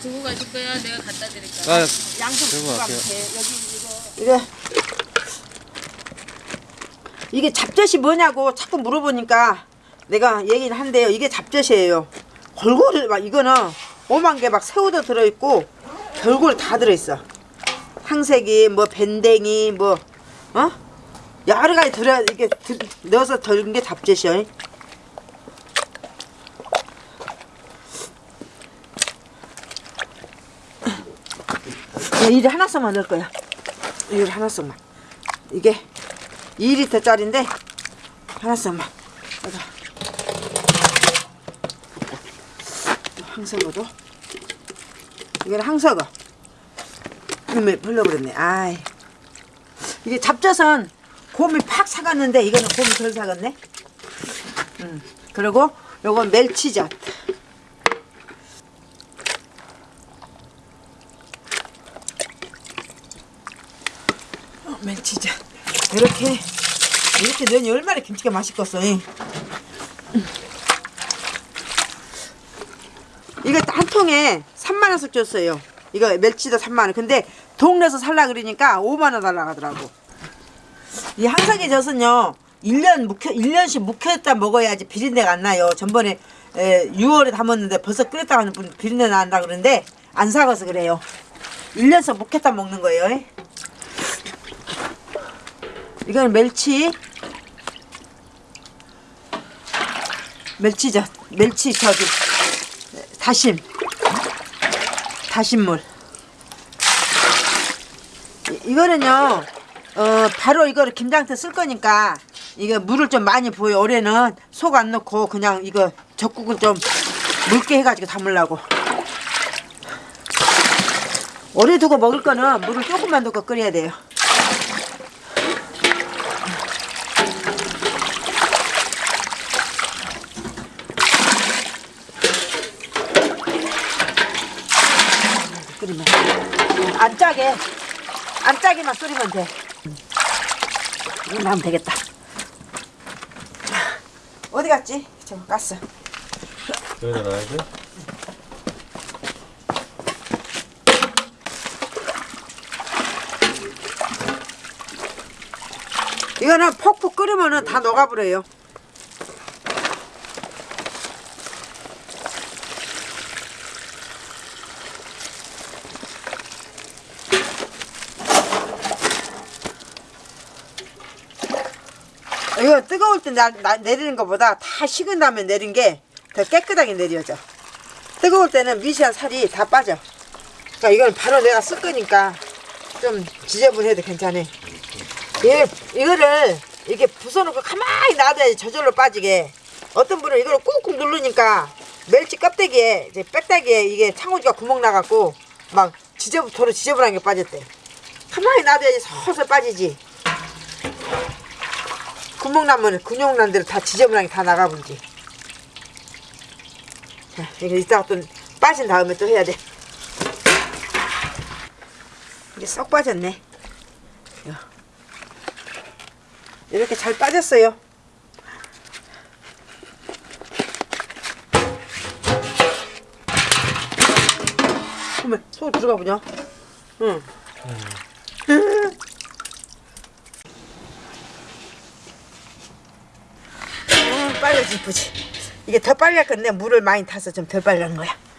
두고 가실 거야? 내가 갖다 드릴까? 아, 양손 들고 두고 갈게요. 가면 돼. 여기 이거 이게 이게 잡젓이 뭐냐고 자꾸 물어보니까 내가 얘기를 한대요. 이게 잡젓이에요. 골고루 막 이거는 오만 개 막 새우도 들어있고 별걸 다 들어있어. 항색이 뭐 밴댕이 뭐 어? 여러 가지 들어 이게 들, 넣어서 덜은 게 잡젓이요. 이리 하나씩만 넣을 거야. 이리 하나씩만. 이게 2리터 짜리인데 하나씩만. 여기다. 항석어도. 이거는 항석어. 이놈에 불러버렸네. 아이. 이게 잡젓은 곰이 팍 사갔는데 이거는 곰이 덜 사갔네. 음. 그리고 요건 멸치젓. 어, 멸치젓. 이렇게 이렇게 넣으니 얼마나 김치가 맛있겠어. 이. 이거 한 통에 3만 원씩 줬어요. 이거 멸치도 3만 원. 근데 동네에서 살라 그러니까 5만 원 달라 하더라고. 이 항상의 젖은요. 1년 묵혀 1년씩 묵혔다 먹어야지 비린내가 안 나요. 전번에 에, 6월에 담았는데 벌써 끓였다 하는 분 비린내 난다 그러는데 안 사가서 그래요. 1년씩 묵혔다 먹는 거예요. 이거는 멸치. 멸치젓 멸치 저기. 다심. 다심물. 이- 이거는요 어 바로 이거를 김장태 쓸 거니까 이거 물을 좀 많이 부어요. 올해는 속 안 넣고 그냥 이거 젖국을 좀 묽게 해가지고 담으려고. 오래 두고 먹을 거는 물을 조금만 넣고 끓여야 돼요 끓이면 안 짜게 안 짜게만 끓이면 돼 이거 하면 되겠다 어디 갔지? 저 가스 여기다 놔야지. 이거는 퍽퍽 끓으면은 다 녹아버려요 이거 뜨거울 때 나, 나- 내리는 것보다 다 식은 다음에 내린 게 더 깨끗하게 내려져. 뜨거울 때는 미시한 살이 다 빠져. 그러니까 이건 바로 내가 쓸 거니까 좀 지저분해도 괜찮아. 이, 이거를 이렇게 부숴놓고 가만히 놔둬야지 저절로 빠지게. 어떤 분은 이걸 꾹꾹 누르니까 멸치 껍데기에 이제 빽다기에 이게 창호지가 구멍 나갖고 막 지저 도로 지저분한 게 빠졌대. 가만히 놔둬야지 서서 빠지지. 구멍 나면 근육 난 대로 다 지저분한 게다 나가버리지. 자, 이거 이따가 또 빠진 다음에 또 해야 돼. 이게 쏙 빠졌네. 이렇게 잘 빠졌어요. 소 들어가 보냐? 응. 음, 빨리 이쁘지. 이게 더할 건데 물을 많이 타서 좀덜 하는 거야.